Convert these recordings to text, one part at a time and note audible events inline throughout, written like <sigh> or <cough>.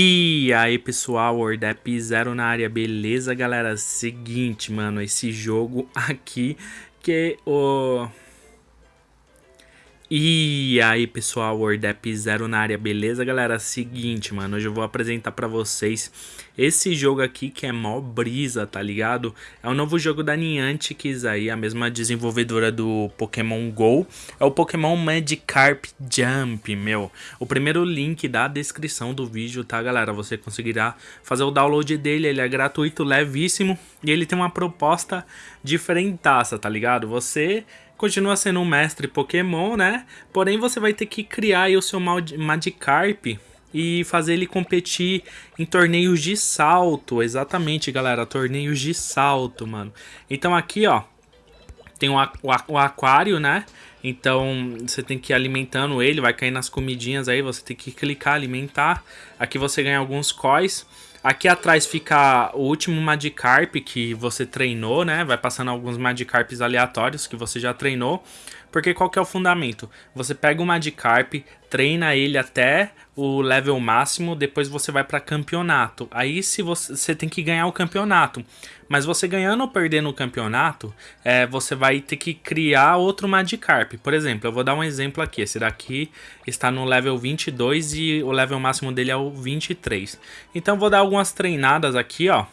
E aí pessoal, Ordep Zero na área, beleza galera? Seguinte, mano, esse jogo aqui que o... E aí pessoal, Wordap Zero na área, beleza galera? Seguinte, mano, hoje eu vou apresentar pra vocês esse jogo aqui que é mó brisa, tá ligado? É um novo jogo da Niantic aí, a mesma desenvolvedora do Pokémon GO. É o Pokémon Magikarp Jump, meu. O primeiro link da descrição do vídeo, tá galera? Você conseguirá fazer o download dele, ele é gratuito, levíssimo. E ele tem uma proposta diferentaça, tá ligado? Você continua sendo um mestre Pokémon, né? Porém, você vai ter que criar o seu Magikarp e fazer ele competir em torneios de salto. Exatamente, galera, torneios de salto, mano. Então aqui, ó, tem o, o, aquário, né? Então você tem que ir alimentando ele, vai cair nas comidinhas aí, você tem que clicar, alimentar. Aqui você ganha alguns coins. Aqui atrás fica o último Magikarp que você treinou, né? Vai passando alguns Magikarps aleatórios que você já treinou. Porque qual que é o fundamento? Você pega o Magikarp, treina ele até o level máximo, depois você vai para campeonato. Aí se você, você tem que ganhar o campeonato. Mas você ganhando ou perdendo o campeonato, é, você vai ter que criar outro Magikarp. Por exemplo, eu vou dar um exemplo aqui. Esse daqui está no level 22 e o level máximo dele é o 23. Então vou dar algumas treinadas aqui, ó.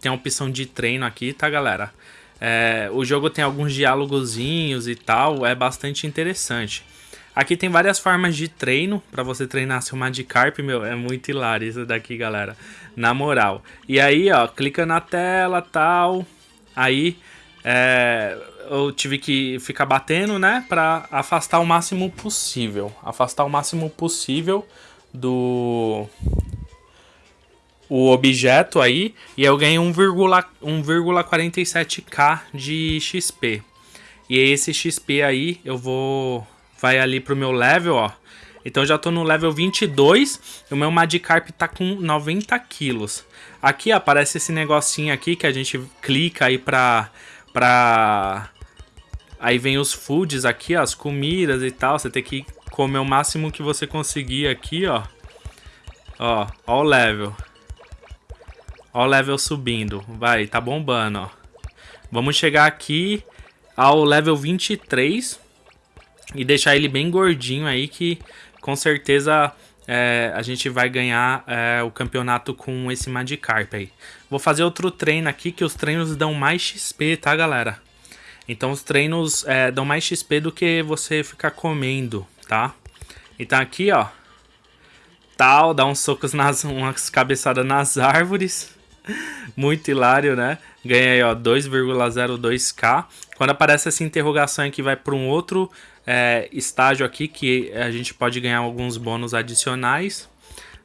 Tem a opção de treino aqui, tá galera? É, o jogo tem alguns diálogozinhos e tal, é bastante interessante. Aqui tem várias formas de treino para você treinar seu Magikarp, meu, é muito hilário isso daqui, galera. Na moral. E aí, ó, clica na tela, tal. Aí, é, eu tive que ficar batendo, né, para afastar o máximo possível. Afastar o máximo possível do o objeto aí e eu ganhei 1,47k de XP. E esse XP aí eu vou vai ali pro meu level, ó. Então já tô no level 22 e o meu Magikarp tá com 90 quilos. Aqui aparece esse negocinho aqui que a gente clica aí pra... pra... Aí vem os foods aqui, ó, as comidas e tal. Você tem que comer o máximo que você conseguir aqui, ó. Ó, ó o level. Ó o level subindo. Vai, tá bombando, ó. Vamos chegar aqui ao level 23 e deixar ele bem gordinho aí que com certeza é, a gente vai ganhar é, o campeonato com esse Magikarp aí. Vou fazer outro treino aqui que os treinos dão mais XP, tá galera? Então os treinos é, dão mais XP do que você ficar comendo, tá? Então aqui ó, tal, dá uns socos nas, <laughs> umas cabeçadas nas árvores. Muito hilário, né? Ganhei, ó, 2,02k. Quando aparece essa interrogação aqui, vai para um outro é, estágio aqui, que a gente pode ganhar alguns bônus adicionais.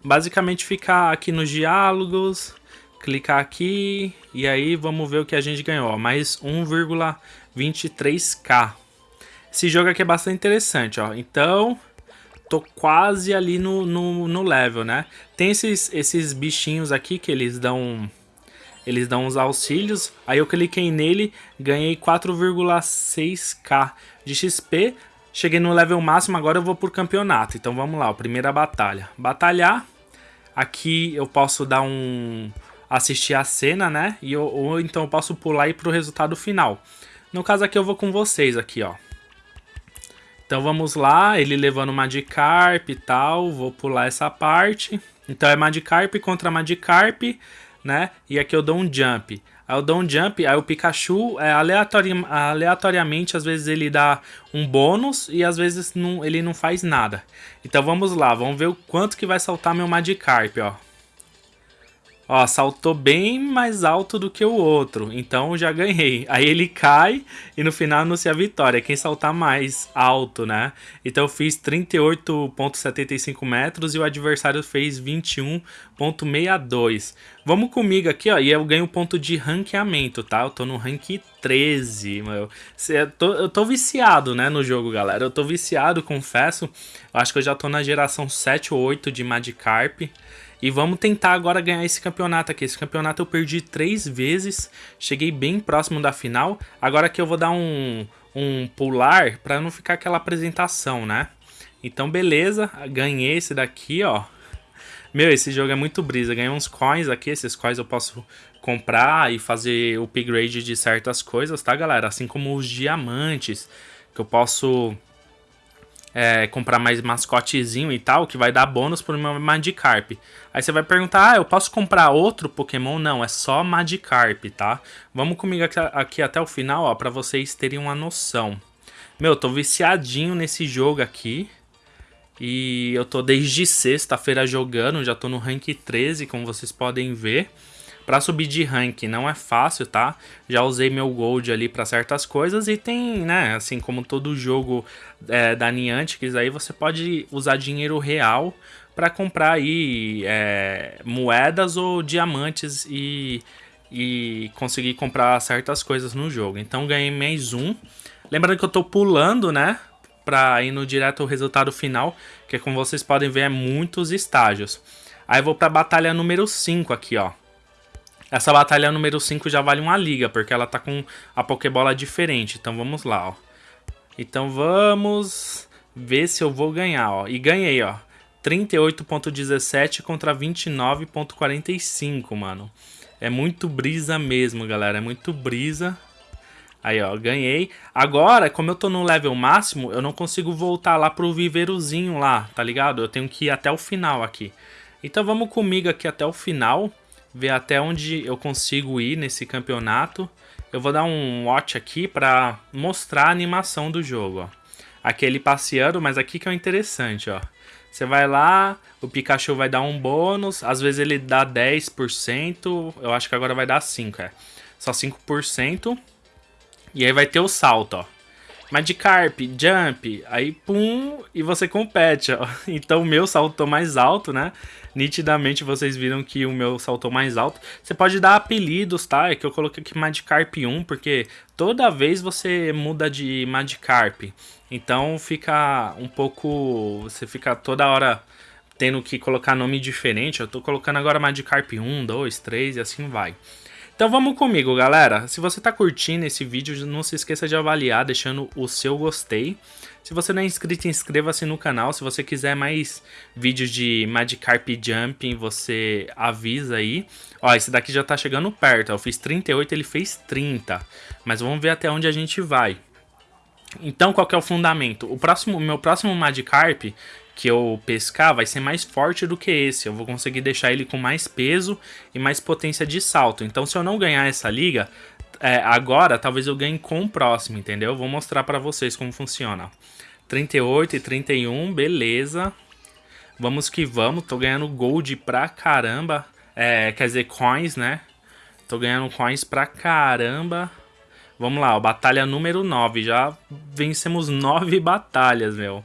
Basicamente, ficar aqui nos diálogos, clicar aqui, e aí vamos ver o que a gente ganhou. Mais 1,23k. Esse jogo aqui é bastante interessante, ó. Então, tô quase ali no, no, no level, né? Tem esses, esses bichinhos aqui que eles dão eles dão uns auxílios. Aí eu cliquei nele, ganhei 4,6k de XP. Cheguei no level máximo, agora eu vou por campeonato. Então vamos lá, primeira batalha. Batalhar. Aqui eu posso dar um... Assistir a cena, né? E eu, ou então eu posso pular e ir pro resultado final. No caso aqui eu vou com vocês aqui, ó. Então vamos lá, ele levando Magikarp e tal. Vou pular essa parte. Então é Magikarp contra Magikarp né? E aqui eu dou um jump. Aí eu dou um jump, aí o Pikachu, é, aleatori aleatoriamente, às vezes ele dá um bônus e às vezes não, ele não faz nada. Então vamos lá, vamos ver o quanto que vai saltar meu Magikarp, ó. Ó, saltou bem mais alto do que o outro, então já ganhei. Aí ele cai e no final anuncia a vitória, quem saltar mais alto, né? Então eu fiz 38.75 metros e o adversário fez 21.62. Vamos comigo aqui, ó, e eu ganho ponto de ranqueamento, tá? Eu tô no rank 13, meu. Eu tô, eu tô viciado, né, no jogo, galera. Eu tô viciado, confesso. Eu acho que eu já tô na geração 7 ou 8 de Magikarp. E vamos tentar agora ganhar esse campeonato aqui. Esse campeonato eu perdi três vezes, cheguei bem próximo da final. Agora que eu vou dar um, um pular para não ficar aquela apresentação, né? Então beleza, ganhei esse daqui, ó. Meu, esse jogo é muito brisa. Ganhei uns coins aqui. Esses coins eu posso comprar e fazer o upgrade de certas coisas, tá, galera? Assim como os diamantes, que eu posso é, comprar mais mascotezinho e tal, que vai dar bônus pro meu Magikarp. Aí você vai perguntar, ah, eu posso comprar outro Pokémon? Não, é só Magikarp, tá? Vamos comigo aqui, aqui até o final, ó, pra vocês terem uma noção. Meu, eu tô viciadinho nesse jogo aqui. E eu tô desde sexta-feira jogando, já tô no rank 13, como vocês podem ver. Pra subir de rank não é fácil, tá? Já usei meu gold ali pra certas coisas e tem, né, assim como todo jogo é, da Niantic, aí você pode usar dinheiro real para comprar aí é, moedas ou diamantes e, e conseguir comprar certas coisas no jogo. Então ganhei mais um. Lembrando que eu tô pulando, né? Pra ir no direto ao resultado final, que como vocês podem ver é muitos estágios. Aí vou pra batalha número 5 aqui, ó. Essa batalha número 5 já vale uma liga, porque ela tá com a Pokébola diferente. Então vamos lá, ó. Então vamos ver se eu vou ganhar, ó. E ganhei, ó. 38.17 contra 29.45, mano. É muito brisa mesmo, galera. É muito brisa. Aí, ó, ganhei. Agora, como eu tô no level máximo, eu não consigo voltar lá pro viveirozinho lá, tá ligado? Eu tenho que ir até o final aqui. Então vamos comigo aqui até o final ver até onde eu consigo ir nesse campeonato. Eu vou dar um watch aqui para mostrar a animação do jogo, ó. Aqui ele passeando, mas aqui que é o interessante, ó. Você vai lá, o Pikachu vai dar um bônus, às vezes ele dá 10%, eu acho que agora vai dar 5%, é. Só 5%. E aí vai ter o salto, ó. Magikarp, Jump, aí pum, e você compete, ó. <laughs> Então o meu saltou mais alto, né? Nitidamente vocês viram que o meu saltou mais alto. Você pode dar apelidos, tá? É que eu coloquei aqui Magikarp 1, porque toda vez você muda de Magikarp. Então fica um pouco... Você fica toda hora tendo que colocar nome diferente. Eu tô colocando agora Magikarp 1, 2, 3 e assim vai. Então vamos comigo, galera. Se você está curtindo esse vídeo, não se esqueça de avaliar, deixando o seu gostei. Se você não é inscrito, inscreva-se no canal. Se você quiser mais vídeos de Magikarp Jumping, você avisa aí. Ó, esse daqui já tá chegando perto. Eu fiz 38, ele fez 30. Mas vamos ver até onde a gente vai. Então, qual que é o fundamento? O próximo, meu próximo Magikarp que eu pescar vai ser mais forte do que esse. Eu vou conseguir deixar ele com mais peso e mais potência de salto. Então, se eu não ganhar essa liga, é, agora talvez eu ganhe com o próximo, entendeu? Vou mostrar pra vocês como funciona. 38 e 31, beleza. Vamos que vamos, tô ganhando gold pra caramba. É, quer dizer, coins, né? Tô ganhando coins pra caramba. Vamos lá, ó, batalha número 9. Já vencemos 9 <laughs> batalhas, meu.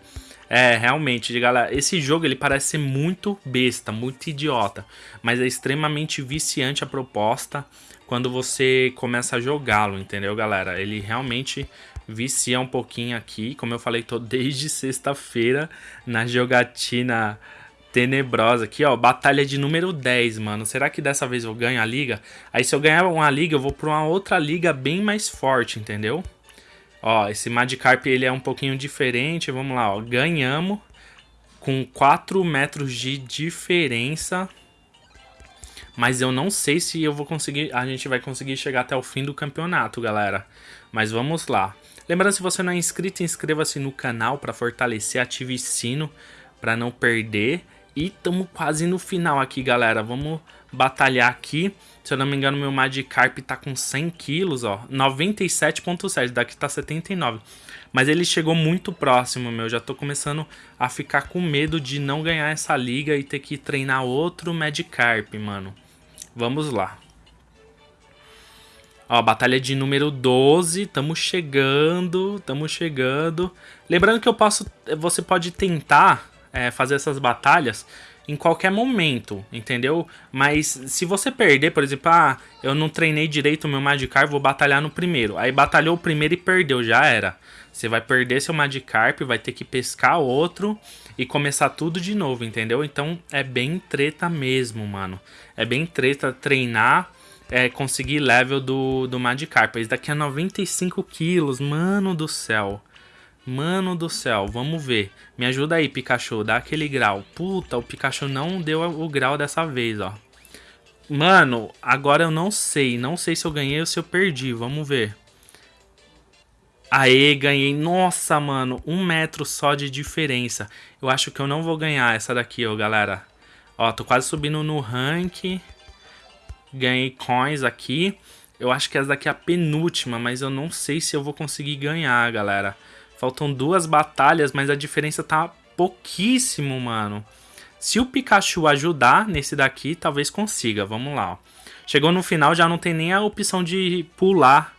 É, realmente, galera, esse jogo ele parece ser muito besta, muito idiota, mas é extremamente viciante a proposta quando você começa a jogá-lo, entendeu, galera? Ele realmente vicia um pouquinho aqui, como eu falei, tô desde sexta-feira na jogatina tenebrosa aqui, ó, batalha de número 10, mano. Será que dessa vez eu ganho a liga? Aí se eu ganhar uma liga, eu vou pra uma outra liga bem mais forte, entendeu? Ó, esse Magikarp ele é um pouquinho diferente. Vamos lá, ó. Ganhamos com 4 metros de diferença. Mas eu não sei se eu vou conseguir. A gente vai conseguir chegar até o fim do campeonato, galera. Mas vamos lá. Lembrando, se você não é inscrito, inscreva-se no canal para fortalecer, ative o sino para não perder. E estamos quase no final aqui, galera. Vamos batalhar aqui. Se eu não me engano, meu Magikarp tá com 100 quilos, ó. 97.7, daqui tá 79. Mas ele chegou muito próximo, meu. Já tô começando a ficar com medo de não ganhar essa liga e ter que treinar outro Magikarp, mano. Vamos lá. Ó, batalha de número 12, tamo chegando, tamo chegando. Lembrando que eu posso, você pode tentar é, fazer essas batalhas em qualquer momento, entendeu? Mas se você perder, por exemplo, ah, eu não treinei direito o meu Magikarp, vou batalhar no primeiro. Aí batalhou o primeiro e perdeu, já era. Você vai perder seu Magikarp, vai ter que pescar outro e começar tudo de novo, entendeu? Então é bem treta mesmo, mano. É bem treta treinar, é, conseguir level do, do Magikarp. Esse daqui é 95 quilos, mano do céu. Mano do céu, vamos ver. Me ajuda aí, Pikachu, dá aquele grau. Puta, o Pikachu não deu o grau dessa vez, ó. Mano, agora eu não sei. Não sei se eu ganhei ou se eu perdi. Vamos ver. Aê, ganhei. Nossa, mano, um metro só de diferença. Eu acho que eu não vou ganhar essa daqui, ó, galera. Ó, tô quase subindo no rank. Ganhei coins aqui. Eu acho que essa daqui é a penúltima, mas eu não sei se eu vou conseguir ganhar, galera. Faltam duas batalhas, mas a diferença tá pouquíssimo, mano. Se o Pikachu ajudar nesse daqui, talvez consiga. Vamos lá, ó. Chegou no final, já não tem nem a opção de pular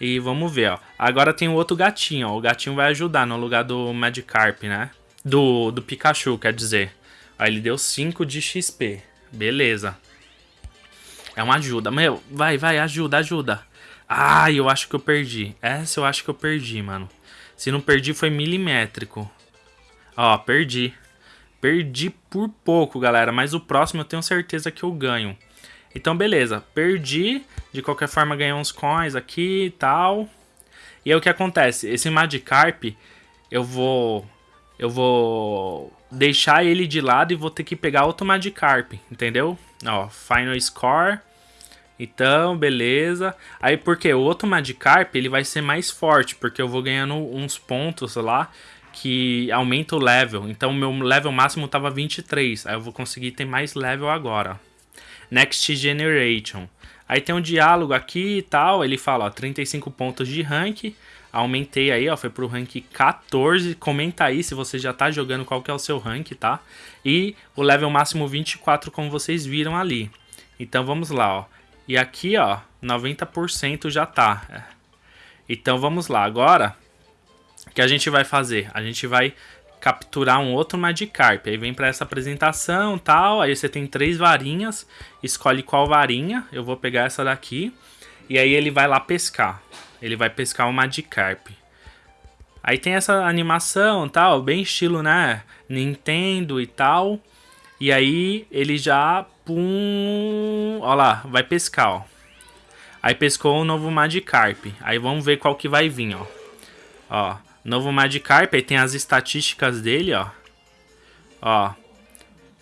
e vamos ver, ó. Agora tem o outro gatinho, ó. O gatinho vai ajudar no lugar do Magikarp, né? Do, do Pikachu, quer dizer. Aí ele deu 5 de XP. Beleza. É uma ajuda. Meu, vai, vai, ajuda, ajuda. Ah, eu acho que eu perdi. Essa eu acho que eu perdi, mano. Se não perdi, foi milimétrico. Ó, perdi. Perdi por pouco, galera. Mas o próximo eu tenho certeza que eu ganho. Então, beleza. Perdi. De qualquer forma, ganhei uns coins aqui e tal. E aí, o que acontece? Esse Magikarp, eu vou... Eu vou deixar ele de lado e vou ter que pegar outro Magikarp, entendeu? Ó, Final Score. Então, beleza. Aí, porque o outro Magikarp, ele vai ser mais forte, porque eu vou ganhando uns pontos lá que aumenta o level. Então, meu level máximo tava 23. Aí eu vou conseguir ter mais level agora. Next Generation. Aí tem um diálogo aqui e tal, ele fala, ó, 35 pontos de rank, aumentei aí, ó, foi pro rank 14, comenta aí se você já tá jogando qual que é o seu rank, tá? E o level máximo 24, como vocês viram ali. Então vamos lá, ó. E aqui, ó, 90% já tá. Então vamos lá, agora, o que a gente vai fazer? A gente vai capturar um outro Magikarp. Aí vem para essa apresentação tal. Aí você tem três varinhas. Escolhe qual varinha. Eu vou pegar essa daqui. E aí ele vai lá pescar. Ele vai pescar um Magikarp. Aí tem essa animação tal. Bem estilo, né? Nintendo e tal. E aí ele já... Pum... Ó lá, vai pescar, ó. Aí pescou um novo Magikarp. Aí vamos ver qual que vai vir, ó. Ó. Novo Magikarp, aí tem as estatísticas dele, ó. Ó.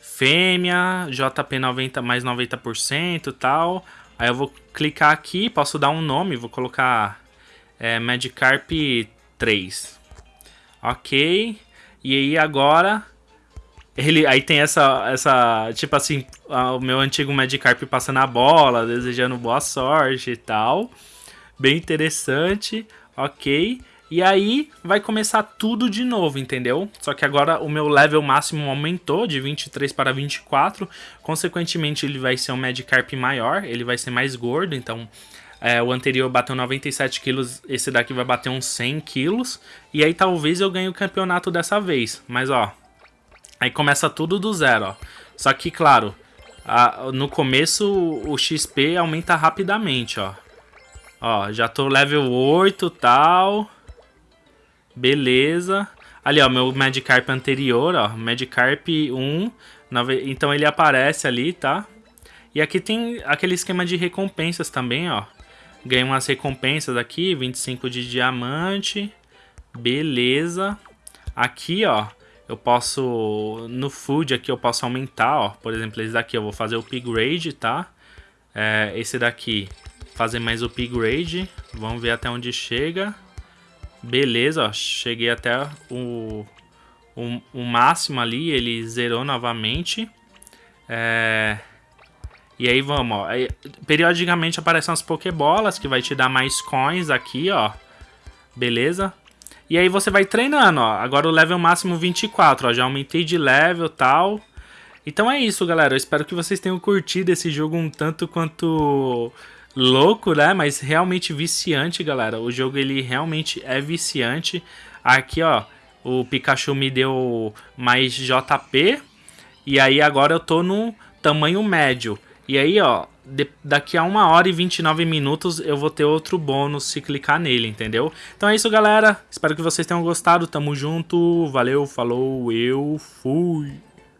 Fêmea, JP 90 mais 90% e tal. Aí eu vou clicar aqui, posso dar um nome, vou colocar é, Magikarp 3. Ok. E aí agora ele aí tem essa essa tipo assim, o meu antigo Magikarp passando a bola, desejando boa sorte e tal. Bem interessante. OK. E aí vai começar tudo de novo, entendeu? Só que agora o meu level máximo aumentou de 23 para 24. Consequentemente, ele vai ser um Magikarp maior, ele vai ser mais gordo, então... É, o anterior bateu 97 quilos, esse daqui vai bater uns 100 quilos. E aí talvez eu ganhe o campeonato dessa vez. Mas ó, aí começa tudo do zero, ó. Só que, claro, no começo o XP aumenta rapidamente, ó. Ó, já tô level 8 e tal... Beleza. Ali, ó, meu Magikarp anterior, ó. Magikarp 1. Então ele aparece ali, tá? E aqui tem aquele esquema de recompensas também, ó. Ganhei umas recompensas aqui, 25 de diamante. Beleza. Aqui, ó, eu posso... No food aqui eu posso aumentar, ó. Por exemplo, esse daqui eu vou fazer o upgrade, tá? É, esse daqui, fazer mais o upgrade. Vamos ver até onde chega. Beleza, ó, cheguei até o, o, o, máximo ali, ele zerou novamente. É... E aí vamos, ó. Aí, periodicamente aparecem as pokebolas que vai te dar mais coins aqui, ó. Beleza? E aí você vai treinando, ó. Agora o level máximo 24, ó. Já aumentei de level e tal. Então é isso, galera. Eu espero que vocês tenham curtido esse jogo um tanto quanto louco, né? Mas realmente viciante, galera. O jogo ele realmente é viciante. Aqui, ó, o Pikachu me deu mais JP. E aí agora eu tô no tamanho médio. E aí, ó, de, daqui a 1 hora e 29 minutos eu vou ter outro bônus se clicar nele, entendeu? Então é isso, galera. Espero que vocês tenham gostado. Tamo junto. Valeu, falou, eu fui.